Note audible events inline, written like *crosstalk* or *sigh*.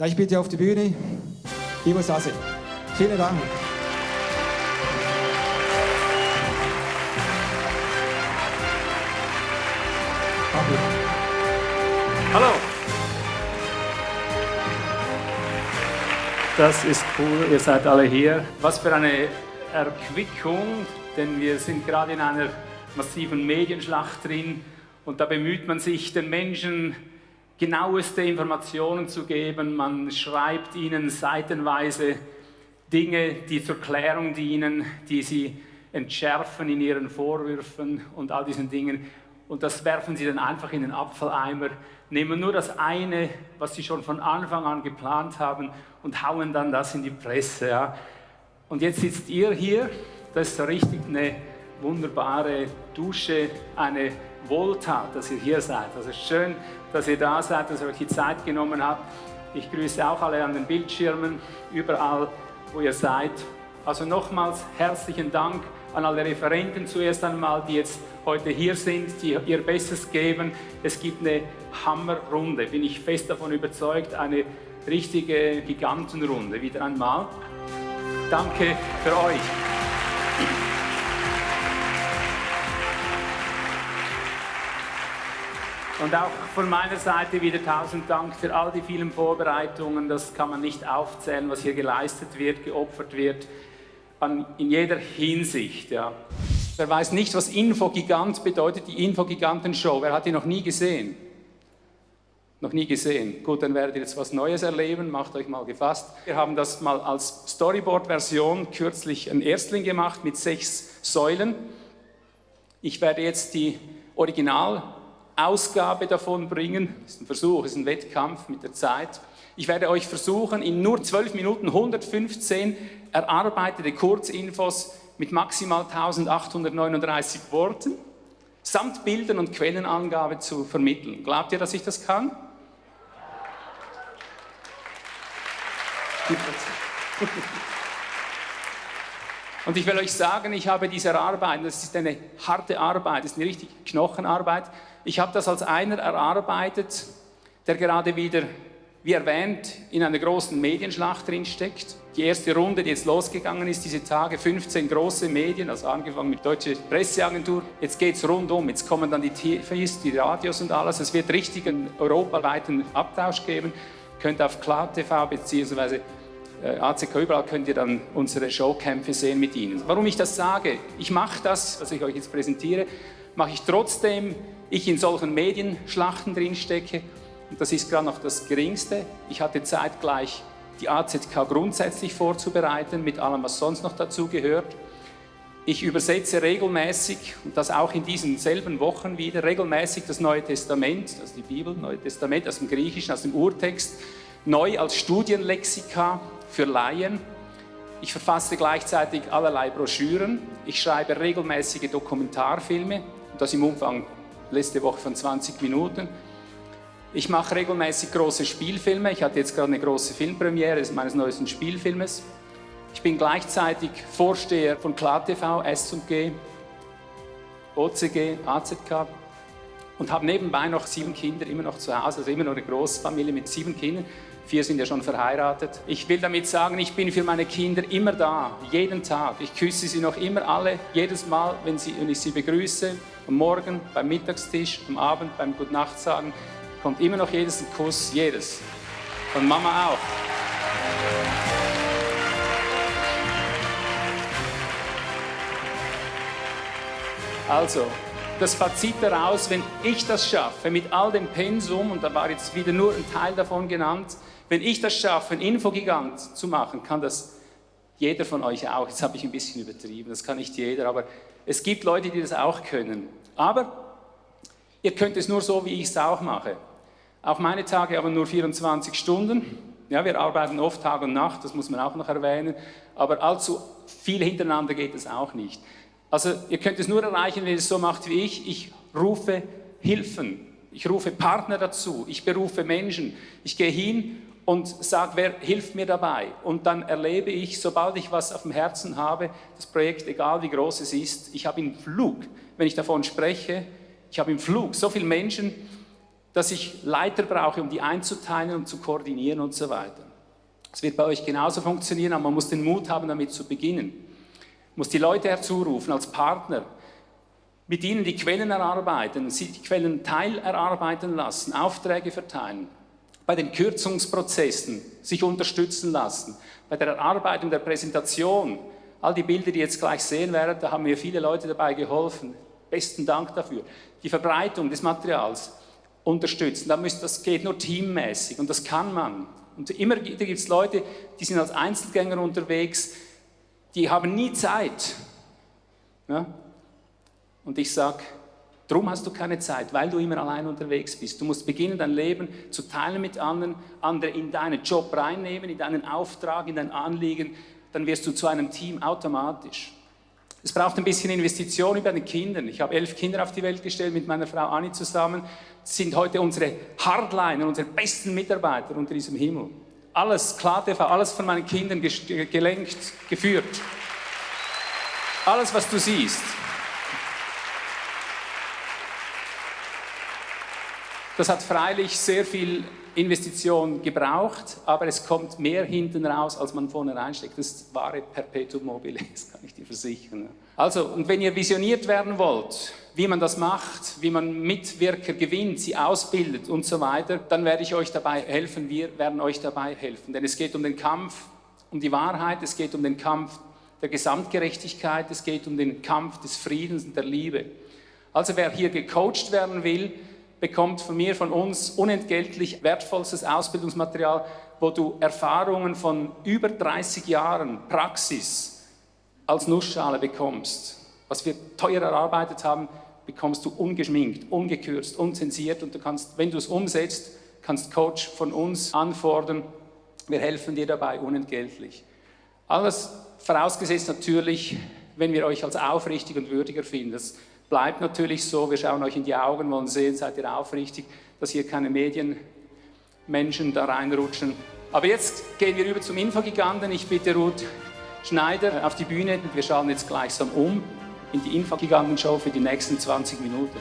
Ja, ich bitte auf die Bühne Ivo Sase. Vielen Dank. Hallo. Das ist cool, ihr seid alle hier. Was für eine Erquickung, denn wir sind gerade in einer massiven Medienschlacht drin und da bemüht man sich, den Menschen genaueste Informationen zu geben. Man schreibt ihnen seitenweise Dinge, die zur Klärung dienen, die sie entschärfen in ihren Vorwürfen und all diesen Dingen. Und das werfen sie dann einfach in den Abfalleimer, nehmen nur das eine, was sie schon von Anfang an geplant haben und hauen dann das in die Presse. Ja. Und jetzt sitzt ihr hier, das ist so richtig eine wunderbare Dusche, eine Wohltat, dass ihr hier seid. Also schön, dass ihr da seid, dass ihr euch die Zeit genommen habt. Ich grüße auch alle an den Bildschirmen, überall, wo ihr seid. Also nochmals herzlichen Dank an alle Referenten zuerst einmal, die jetzt heute hier sind, die ihr Bestes geben. Es gibt eine Hammerrunde, bin ich fest davon überzeugt, eine richtige Gigantenrunde wieder einmal. Danke für euch. Und auch von meiner Seite wieder tausend Dank für all die vielen Vorbereitungen. Das kann man nicht aufzählen, was hier geleistet wird, geopfert wird, an, in jeder Hinsicht. Ja. Wer weiß nicht, was Infogigant bedeutet, die Infogigantenshow. Wer hat die noch nie gesehen? Noch nie gesehen. Gut, dann werdet ihr jetzt was Neues erleben, macht euch mal gefasst. Wir haben das mal als Storyboard-Version kürzlich ein Erstling gemacht mit sechs Säulen. Ich werde jetzt die Original Ausgabe davon bringen. Das ist ein Versuch, das ist ein Wettkampf mit der Zeit. Ich werde euch versuchen, in nur 12 Minuten 115 erarbeitete Kurzinfos mit maximal 1839 Worten samt Bildern und Quellenangabe zu vermitteln. Glaubt ihr, dass ich das kann? *laughs* Und ich will euch sagen, ich habe diese Arbeit, das ist eine harte Arbeit, das ist eine richtig Knochenarbeit, ich habe das als einer erarbeitet, der gerade wieder, wie erwähnt, in einer großen Medienschlacht drinsteckt. Die erste Runde, die jetzt losgegangen ist, diese Tage, 15 große Medien, also angefangen mit Deutsche Presseagentur. Jetzt geht es rundum, jetzt kommen dann die TVs, die Radios und alles. Es wird richtig einen europaweiten Abtausch geben. Könnt auf KlarTV bzw. Äh, ACK überall könnt ihr dann unsere Showkämpfe sehen mit ihnen. Warum ich das sage? Ich mache das, was ich euch jetzt präsentiere, mache ich trotzdem ich in solchen Medienschlachten drinstecke. Und das ist gerade noch das Geringste. Ich hatte zeitgleich die AZK grundsätzlich vorzubereiten, mit allem, was sonst noch dazu gehört. Ich übersetze regelmäßig, und das auch in diesen selben Wochen wieder, regelmäßig das Neue Testament, also die Bibel, Neue Testament aus dem Griechischen, aus dem Urtext, neu als Studienlexika für Laien. Ich verfasse gleichzeitig allerlei Broschüren. Ich schreibe regelmäßige Dokumentarfilme, das im Umfang letzte Woche von 20 Minuten. Ich mache regelmäßig große Spielfilme. Ich hatte jetzt gerade eine große Filmpremiere meines neuesten Spielfilmes. Ich bin gleichzeitig Vorsteher von KlarTV, S&G, OCG, AZK und habe nebenbei noch sieben Kinder immer noch zu Hause, also immer noch eine Großfamilie mit sieben Kindern. Vier sind ja schon verheiratet. Ich will damit sagen, ich bin für meine Kinder immer da, jeden Tag. Ich küsse sie noch immer alle, jedes Mal, wenn, sie, wenn ich sie begrüße. Am Morgen, beim Mittagstisch, am Abend, beim Gutnacht sagen, kommt immer noch jedes ein Kuss, jedes. Von Mama auch. Also, das Fazit daraus, wenn ich das schaffe, mit all dem Pensum, und da war jetzt wieder nur ein Teil davon genannt, wenn ich das schaffe, ein Infogigant zu machen, kann das jeder von euch auch. Jetzt habe ich ein bisschen übertrieben, das kann nicht jeder, aber es gibt Leute, die das auch können. Aber ihr könnt es nur so, wie ich es auch mache. Auch meine Tage haben nur 24 Stunden. Ja, wir arbeiten oft Tag und Nacht, das muss man auch noch erwähnen. Aber allzu viel hintereinander geht es auch nicht. Also ihr könnt es nur erreichen, wenn ihr es so macht wie ich. Ich rufe Hilfen, ich rufe Partner dazu, ich berufe Menschen. Ich gehe hin und sage, wer hilft mir dabei? Und dann erlebe ich, sobald ich was auf dem Herzen habe, das Projekt, egal wie groß es ist, ich habe im Flug, wenn ich davon spreche, ich habe im Flug so viele Menschen, dass ich Leiter brauche, um die einzuteilen und zu koordinieren und so weiter. Es wird bei euch genauso funktionieren, aber man muss den Mut haben, damit zu beginnen. Muss die Leute herzurufen als Partner, mit ihnen die Quellen erarbeiten, sie die Quellen teilerarbeiten lassen, Aufträge verteilen, bei den Kürzungsprozessen sich unterstützen lassen, bei der Erarbeitung der Präsentation, all die Bilder, die ihr jetzt gleich sehen werdet, da haben mir viele Leute dabei geholfen. Besten Dank dafür. Die Verbreitung des Materials unterstützen, das geht nur teammäßig und das kann man. Und immer gibt es Leute, die sind als Einzelgänger unterwegs, die haben nie Zeit. Ja? Und ich sage, darum hast du keine Zeit, weil du immer allein unterwegs bist. Du musst beginnen, dein Leben zu teilen mit anderen, andere in deinen Job reinnehmen, in deinen Auftrag, in dein Anliegen, dann wirst du zu einem Team automatisch. Es braucht ein bisschen Investition über den Kindern. Ich habe elf Kinder auf die Welt gestellt mit meiner Frau Anni zusammen. Das sind heute unsere Hardliner, unsere besten Mitarbeiter unter diesem Himmel. Alles, KlarTV, alles von meinen Kindern gelenkt, geführt. Alles, was du siehst. Das hat freilich sehr viel Investition gebraucht, aber es kommt mehr hinten raus, als man vorne reinsteckt. Das ist wahre Perpetuum mobile, *laughs* das kann ich dir versichern. Also, und wenn ihr visioniert werden wollt, wie man das macht, wie man Mitwirker gewinnt, sie ausbildet und so weiter, dann werde ich euch dabei helfen, wir werden euch dabei helfen. Denn es geht um den Kampf, um die Wahrheit, es geht um den Kampf der Gesamtgerechtigkeit, es geht um den Kampf des Friedens und der Liebe. Also wer hier gecoacht werden will, bekommt von mir, von uns unentgeltlich wertvollstes Ausbildungsmaterial, wo du Erfahrungen von über 30 Jahren Praxis als Nussschale bekommst. Was wir teuer erarbeitet haben, bekommst du ungeschminkt, ungekürzt, unzensiert und du kannst, wenn du es umsetzt, kannst Coach von uns anfordern. Wir helfen dir dabei unentgeltlich. Alles vorausgesetzt natürlich, wenn wir euch als aufrichtig und würdiger finden. Das bleibt natürlich so, wir schauen euch in die Augen, wollen sehen, seid ihr aufrichtig, dass hier keine Medienmenschen da reinrutschen. Aber jetzt gehen wir über zum Infogiganten. Ich bitte Ruth Schneider auf die Bühne und wir schauen jetzt gleichsam um in die Infogiganten-Show für die nächsten 20 Minuten.